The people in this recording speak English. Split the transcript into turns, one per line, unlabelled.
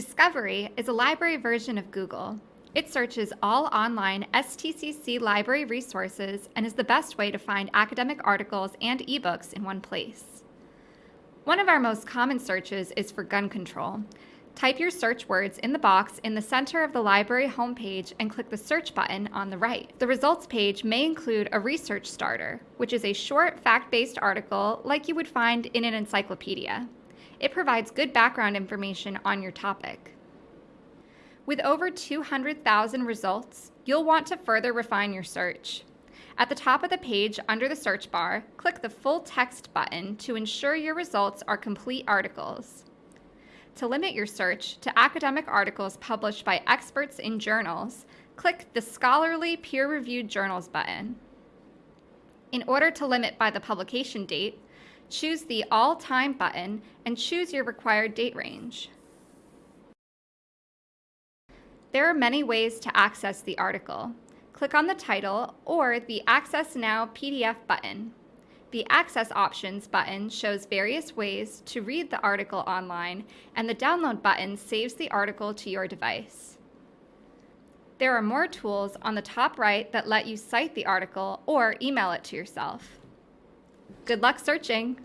Discovery is a library version of Google. It searches all online STCC library resources and is the best way to find academic articles and ebooks in one place. One of our most common searches is for gun control. Type your search words in the box in the center of the library homepage and click the search button on the right. The results page may include a research starter, which is a short fact-based article like you would find in an encyclopedia. It provides good background information on your topic. With over 200,000 results, you'll want to further refine your search. At the top of the page under the search bar, click the full text button to ensure your results are complete articles. To limit your search to academic articles published by experts in journals, click the Scholarly Peer-Reviewed Journals button. In order to limit by the publication date, choose the All Time button and choose your required date range. There are many ways to access the article. Click on the title or the Access Now PDF button. The Access Options button shows various ways to read the article online, and the Download button saves the article to your device. There are more tools on the top right that let you cite the article or email it to yourself. Good luck searching!